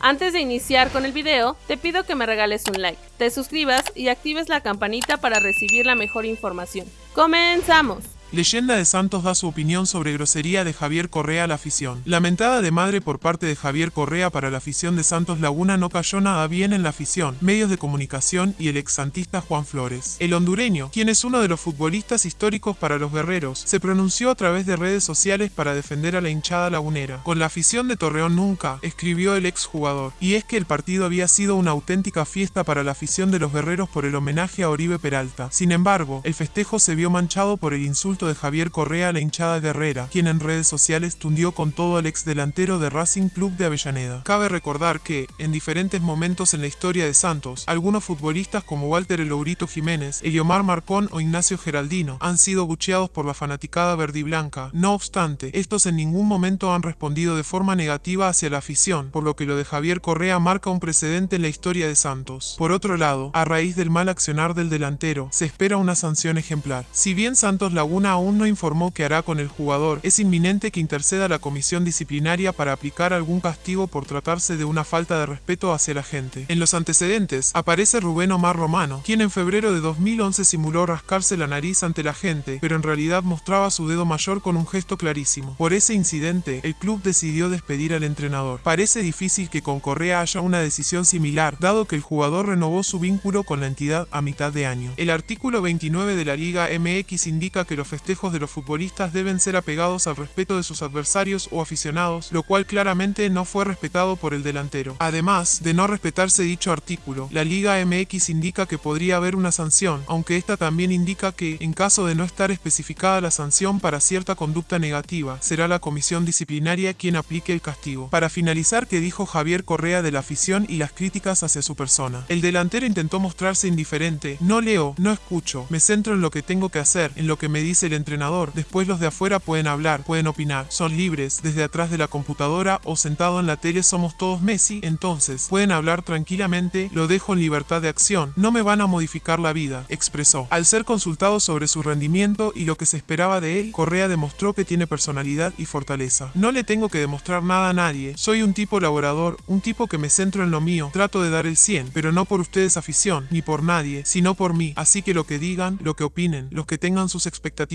Antes de iniciar con el video, te pido que me regales un like, te suscribas y actives la campanita para recibir la mejor información. ¡Comenzamos! Leyenda de Santos da su opinión sobre grosería de Javier Correa a la afición. Lamentada de madre por parte de Javier Correa para la afición de Santos Laguna no cayó nada bien en la afición, medios de comunicación y el exsantista Juan Flores. El hondureño, quien es uno de los futbolistas históricos para los guerreros, se pronunció a través de redes sociales para defender a la hinchada lagunera. Con la afición de Torreón nunca, escribió el exjugador, y es que el partido había sido una auténtica fiesta para la afición de los guerreros por el homenaje a Oribe Peralta. Sin embargo, el festejo se vio manchado por el insulto de Javier Correa a la hinchada guerrera, quien en redes sociales tundió con todo al ex delantero de Racing Club de Avellaneda. Cabe recordar que, en diferentes momentos en la historia de Santos, algunos futbolistas como Walter Elourito Jiménez, Eliomar Marcón o Ignacio Geraldino han sido bucheados por la fanaticada verdiblanca. No obstante, estos en ningún momento han respondido de forma negativa hacia la afición, por lo que lo de Javier Correa marca un precedente en la historia de Santos. Por otro lado, a raíz del mal accionar del delantero, se espera una sanción ejemplar. Si bien Santos Laguna aún no informó qué hará con el jugador, es inminente que interceda la comisión disciplinaria para aplicar algún castigo por tratarse de una falta de respeto hacia la gente. En los antecedentes, aparece Rubén Omar Romano, quien en febrero de 2011 simuló rascarse la nariz ante la gente, pero en realidad mostraba su dedo mayor con un gesto clarísimo. Por ese incidente, el club decidió despedir al entrenador. Parece difícil que con Correa haya una decisión similar, dado que el jugador renovó su vínculo con la entidad a mitad de año. El artículo 29 de la Liga MX indica que los festejos de los futbolistas deben ser apegados al respeto de sus adversarios o aficionados, lo cual claramente no fue respetado por el delantero. Además de no respetarse dicho artículo, la Liga MX indica que podría haber una sanción, aunque esta también indica que, en caso de no estar especificada la sanción para cierta conducta negativa, será la comisión disciplinaria quien aplique el castigo. Para finalizar, ¿qué dijo Javier Correa de la afición y las críticas hacia su persona? El delantero intentó mostrarse indiferente, no leo, no escucho, me centro en lo que tengo que hacer, en lo que me dice el entrenador. Después los de afuera pueden hablar, pueden opinar, son libres, desde atrás de la computadora o sentado en la tele somos todos Messi, entonces pueden hablar tranquilamente, lo dejo en libertad de acción, no me van a modificar la vida, expresó. Al ser consultado sobre su rendimiento y lo que se esperaba de él, Correa demostró que tiene personalidad y fortaleza. No le tengo que demostrar nada a nadie, soy un tipo laborador, un tipo que me centro en lo mío, trato de dar el 100, pero no por ustedes afición, ni por nadie, sino por mí, así que lo que digan, lo que opinen, los que tengan sus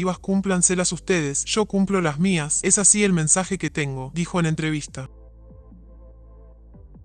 expectativas cúmplanselas ustedes, yo cumplo las mías, es así el mensaje que tengo, dijo en entrevista.